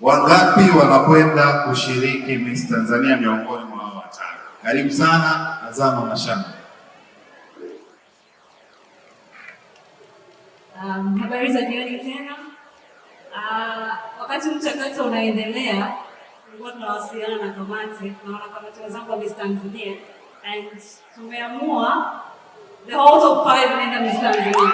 Wangapi wanakwenda kushiriki Miss Tanzania miongoni mwa watano? Karibu sana Azama Mashamba. Um, habari za jioni tena. Uh, wakati mchakato unaendelea, tulikuwa tunawasiliana na kamati na wanakamati wenzangu wa Miss Tanzania and tumeamua the whole top five naenda Miss Tanzania.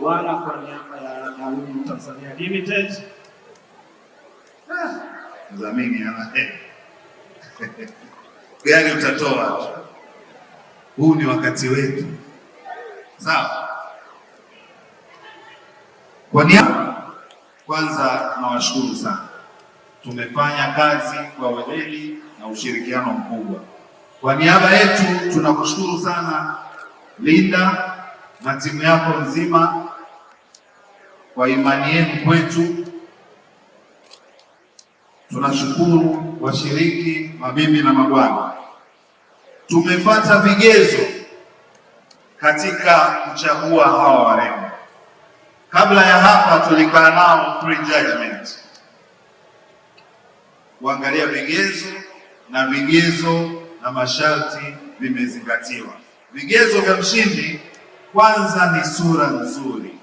Mabibi kwa niaba ya Alumni Tanzania Limited, Mdhamini ana gari utatoa. Huu ni wakati wetu, sawa. Kwa niaba kwanza, nawashukuru sana, tumefanya kazi kwa weledi na ushirikiano mkubwa. Kwa niaba yetu tunakushukuru sana Linda na timu yako nzima kwa imani yenu kwetu. Tunashukuru washiriki, mabibi na mabwana, tumepata vigezo katika kuchagua hawa warembo. Kabla ya hapa tulikaa nao pre-judgment kuangalia vigezo na vigezo na masharti vimezingatiwa. Vigezo vya mshindi kwanza ni sura nzuri,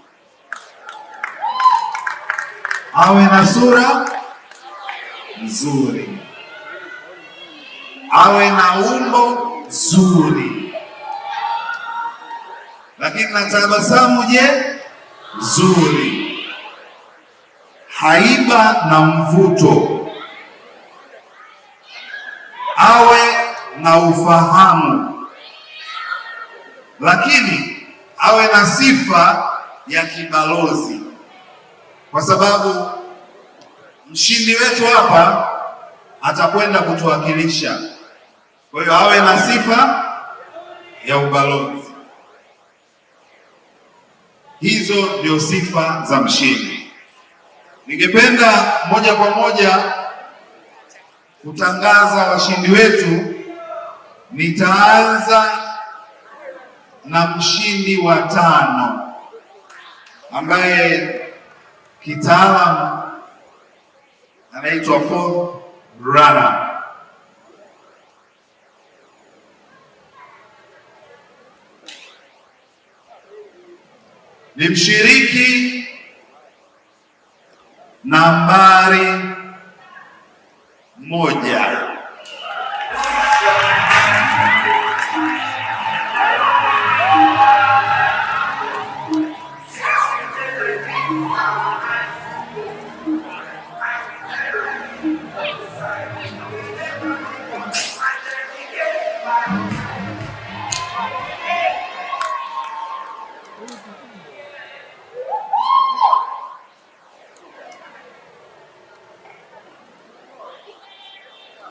awe na sura nzuri, awe na umbo zuri, lakini na tabasamu je, zuri, haiba na mvuto, awe na ufahamu, lakini awe na sifa ya kibalozi, kwa sababu mshindi wetu hapa atakwenda kutuwakilisha. Kwa hiyo awe na sifa ya ubalozi. Hizo ndio sifa za mshindi. Ningependa moja kwa moja kutangaza washindi wetu. Nitaanza na mshindi wa tano ambaye kitaalamu anaitwa fourth runner. Ni mshiriki nambari moja.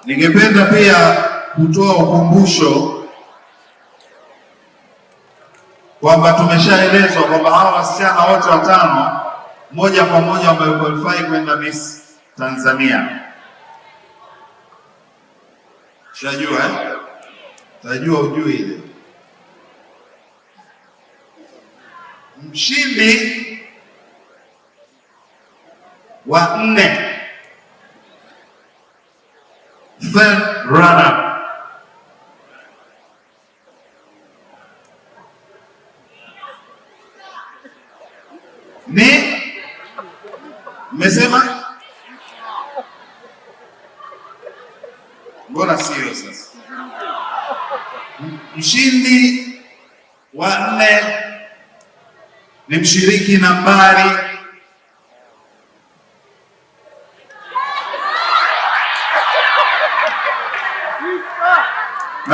Ningependa pia kutoa ukumbusho kwamba tumeshaelezwa kwamba hawa wasichana wote watano moja kwa moja wamequalify kwenda Miss Tanzania. Shajua eh? Tajua ujui ile. Mshindi wa nne third runner ni? Mmesema, mbona sio sasa? Mshindi wa nne ni mshiriki nambari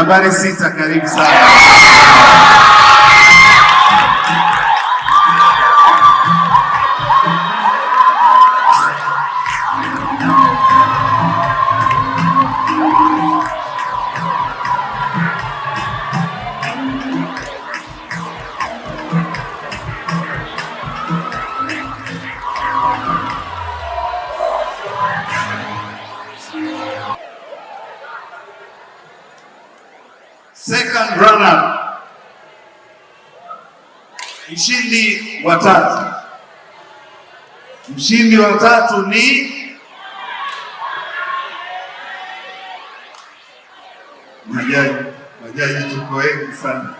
nambari sita. Karibu sana. Mshindi wa tatu. Mshindi wa tatu ni majaji. Majaji tuko wengi sana.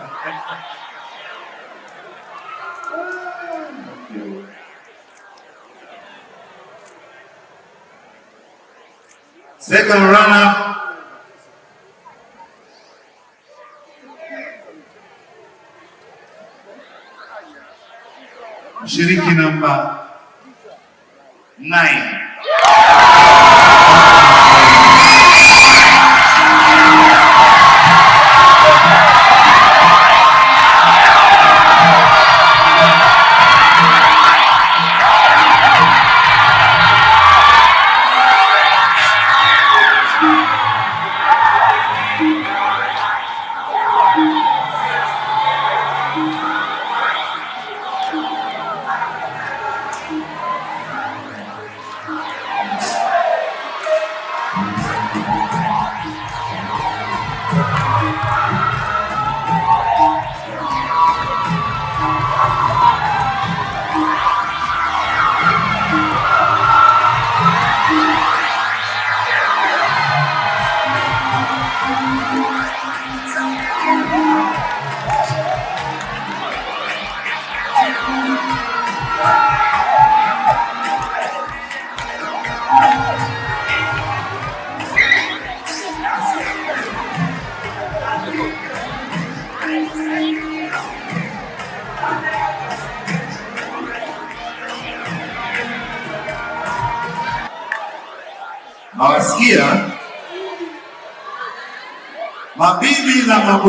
Second runner Ushiriki number nine.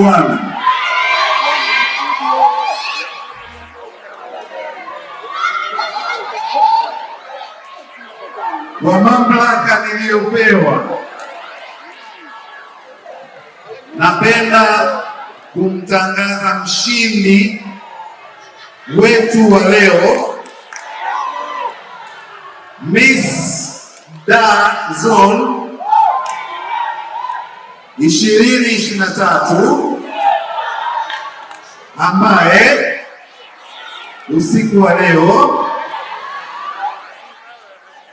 Mabibi na mabwana, kwa mamlaka niliyopewa, napenda kumtangaza mshindi wetu wa leo Miss Da Zone ishirini ishirini na tatu ambaye usiku wa leo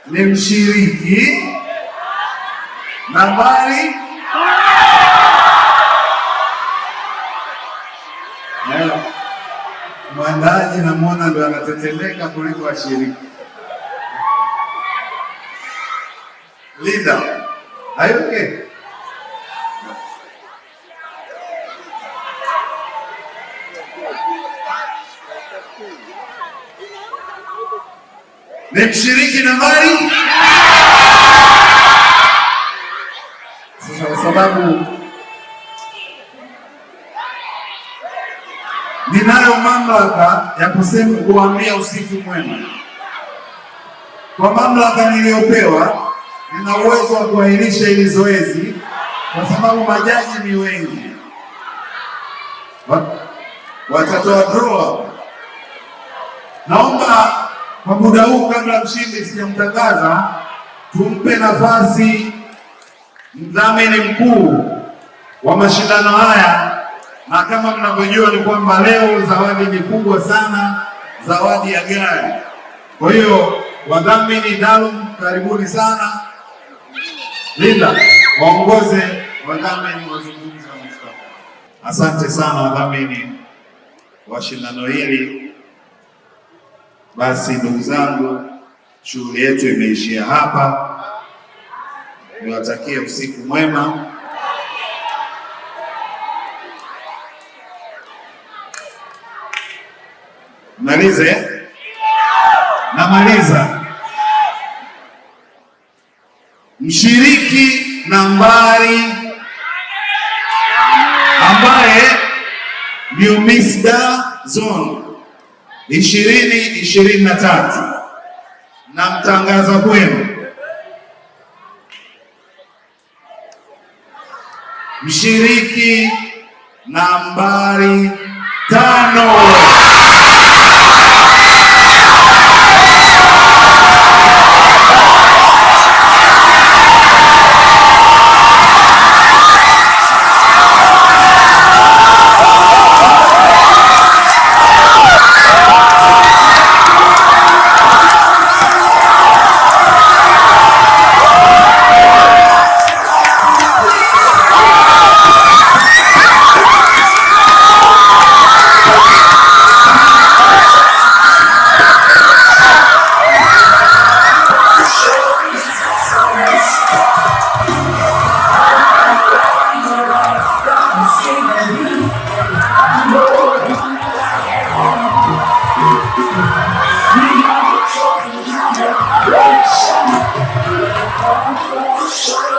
ni mshiriki nambari mwandaji namwona ndo anatetemeka kuliko washiriki. Linda, are okay? Ni mshiriki nambari sasa, kwa sababu ninayo mamlaka ya kusema kuambia usiku mwema. Kwa mamlaka niliyopewa, nina uwezo wa kuahirisha hili zoezi kwa sababu majaji ni wengi. Wa- Watatoa draw. Naomba kwa muda huu, kabla mshindi sijamtangaza, tumpe nafasi mdhamini mkuu wa mashindano haya, na kama mnavyojua ni kwamba leo zawadi ni kubwa sana, zawadi ya gari. Kwa hiyo wadhamini Dalum, karibuni sana. Linda, waongoze wadhamini wazungumza. Asante sana wadhamini wa shindano hili. Basi ndugu zangu, shughuli yetu imeishia hapa. Niwatakie usiku mwema. Malize, namaliza. Mshiriki nambari ambaye ni Mr. Zone ishirini ishirini na tatu. Na mtangaza kwenu. Mshiriki nambari tano Right.